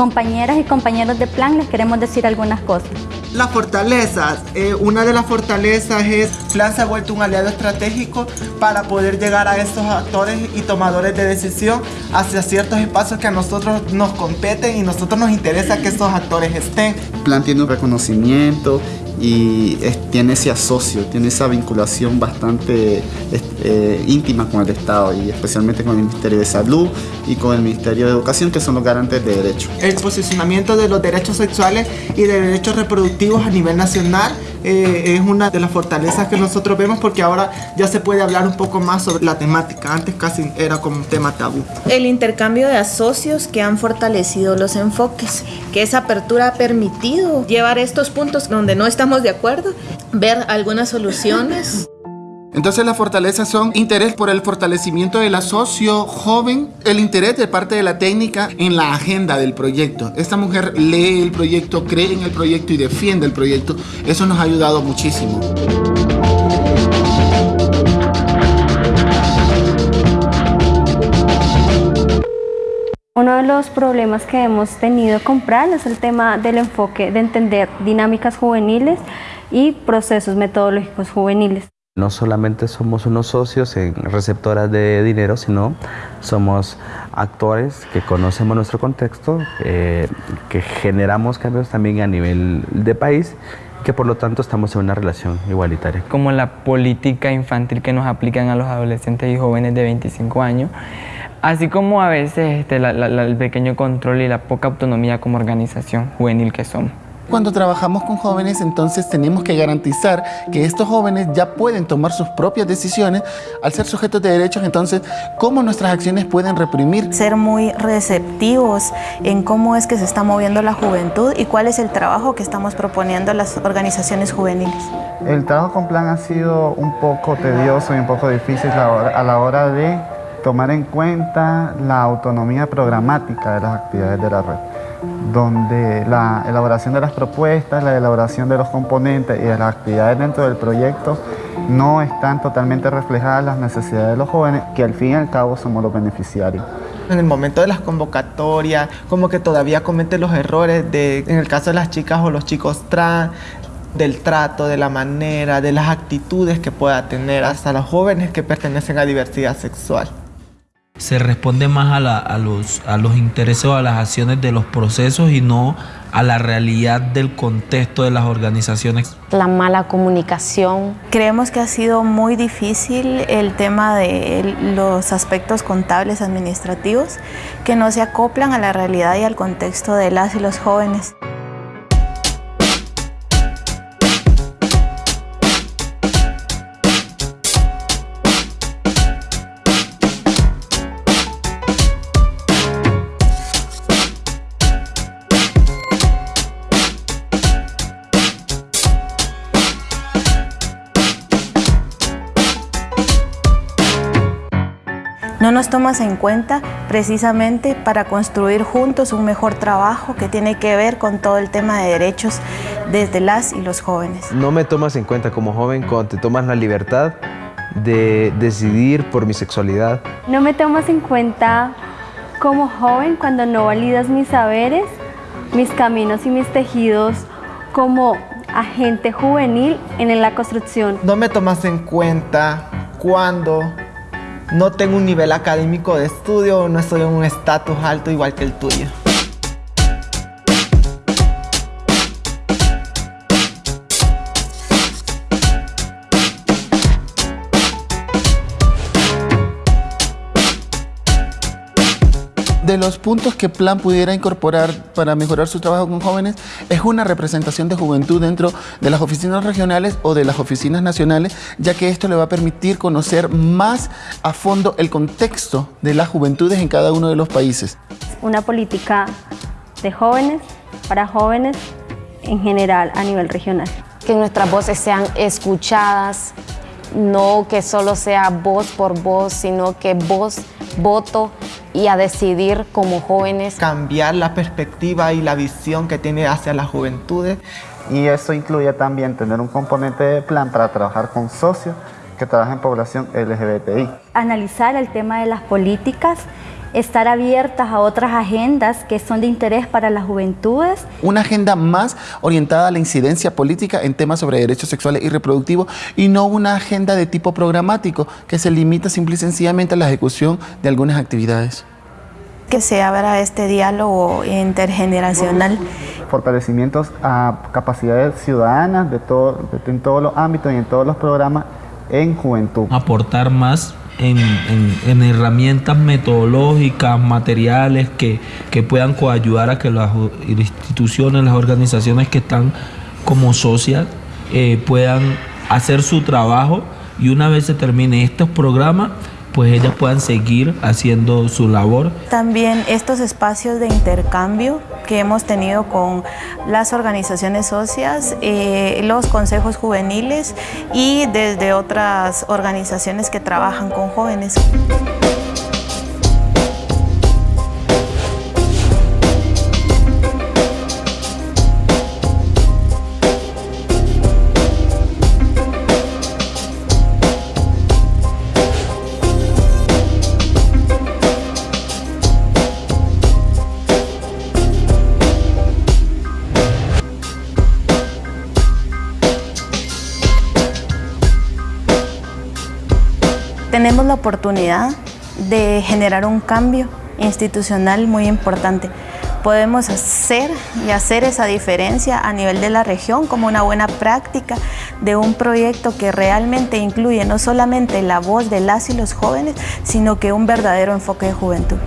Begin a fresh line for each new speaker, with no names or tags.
compañeras y compañeros de plan les queremos decir algunas cosas.
Las fortalezas. Eh, una de las fortalezas es Plan se ha vuelto un aliado estratégico para poder llegar a estos actores y tomadores de decisión hacia ciertos espacios que a nosotros nos competen y nosotros nos interesa que estos actores estén.
Plan tiene un reconocimiento y tiene ese asocio, tiene esa vinculación bastante eh, íntima con el Estado y especialmente con el Ministerio de Salud y con el Ministerio de Educación que son los garantes de derechos.
El posicionamiento de los derechos sexuales y de derechos reproductivos a nivel nacional eh, es una de las fortalezas que nosotros vemos porque ahora ya se puede hablar un poco más sobre la temática, antes casi era como un tema tabú.
El intercambio de asocios que han fortalecido los enfoques, que esa apertura ha permitido llevar estos puntos donde no estamos de acuerdo, ver algunas soluciones.
Entonces las fortalezas son interés por el fortalecimiento del asocio joven, el interés de parte de la técnica en la agenda del proyecto. Esta mujer lee el proyecto, cree en el proyecto y defiende el proyecto. Eso nos ha ayudado muchísimo.
Uno de los problemas que hemos tenido con PRAL es el tema del enfoque de entender dinámicas juveniles y procesos metodológicos juveniles.
No solamente somos unos socios en receptoras de dinero, sino somos actores que conocemos nuestro contexto, eh, que generamos cambios también a nivel de país que por lo tanto estamos en una relación igualitaria.
Como la política infantil que nos aplican a los adolescentes y jóvenes de 25 años, así como a veces este, el pequeño control y la poca autonomía como organización juvenil que somos.
Cuando trabajamos con jóvenes, entonces tenemos que garantizar que estos jóvenes ya pueden tomar sus propias decisiones. Al ser sujetos de derechos, entonces, ¿cómo nuestras acciones pueden reprimir?
Ser muy receptivos en cómo es que se está moviendo la juventud y cuál es el trabajo que estamos proponiendo las organizaciones juveniles.
El trabajo con plan ha sido un poco tedioso y un poco difícil a la hora de tomar en cuenta la autonomía programática de las actividades de la red donde la elaboración de las propuestas, la elaboración de los componentes y de las actividades dentro del proyecto no están totalmente reflejadas las necesidades de los jóvenes, que al fin y al cabo somos los beneficiarios.
En el momento de las convocatorias, como que todavía cometen los errores de, en el caso de las chicas o los chicos trans, del trato, de la manera, de las actitudes que pueda tener hasta los jóvenes que pertenecen a diversidad sexual
se responde más a, los, a los intereses o a las acciones de los procesos y no a la realidad del contexto de las organizaciones.
La mala comunicación.
Creemos que ha sido muy difícil el tema de los aspectos contables administrativos que no se acoplan a la realidad y al contexto de las y los jóvenes. No nos tomas en cuenta precisamente para construir juntos un mejor trabajo que tiene que ver con todo el tema de derechos desde las y los jóvenes.
No me tomas en cuenta como joven cuando te tomas la libertad de decidir por mi sexualidad.
No me tomas en cuenta como joven cuando no validas mis saberes, mis caminos y mis tejidos como agente juvenil en la construcción.
No me tomas en cuenta cuando no tengo un nivel académico de estudio, no estoy en un estatus alto igual que el tuyo.
De los puntos que Plan pudiera incorporar para mejorar su trabajo con jóvenes es una representación de juventud dentro de las oficinas regionales o de las oficinas nacionales, ya que esto le va a permitir conocer más a fondo el contexto de las juventudes en cada uno de los países.
Una política de jóvenes, para jóvenes en general a nivel regional.
Que nuestras voces sean escuchadas, no que solo sea voz por voz, sino que voz, voto y a decidir como jóvenes.
Cambiar la perspectiva y la visión que tiene hacia las juventudes.
Y eso incluye también tener un componente de plan para trabajar con socios que trabajan en población LGBTI.
Analizar el tema de las políticas
estar abiertas a otras agendas que son de interés para las juventudes.
Una agenda más orientada a la incidencia política en temas sobre derechos sexuales y reproductivos y no una agenda de tipo programático que se limita simple y sencillamente a la ejecución de algunas actividades.
Que se abra este diálogo intergeneracional.
Fortalecimientos a capacidades ciudadanas de todo, de, en todos los ámbitos y en todos los programas en juventud.
Aportar más en, herramientas metodológicas, materiales que, puedan coayudar a que las instituciones, las organizaciones que están como socias eh, puedan hacer su trabajo y una vez se termine estos programas, pues ellas puedan seguir haciendo su labor.
También estos espacios de intercambio que hemos tenido con las organizaciones socias, eh, los consejos juveniles y desde otras organizaciones que trabajan con jóvenes. Tenemos la oportunidad de generar un cambio institucional muy importante. Podemos hacer y hacer esa diferencia a nivel de la región como una buena práctica de un proyecto que realmente incluye no solamente la voz de las y los jóvenes, sino que un verdadero enfoque de juventud.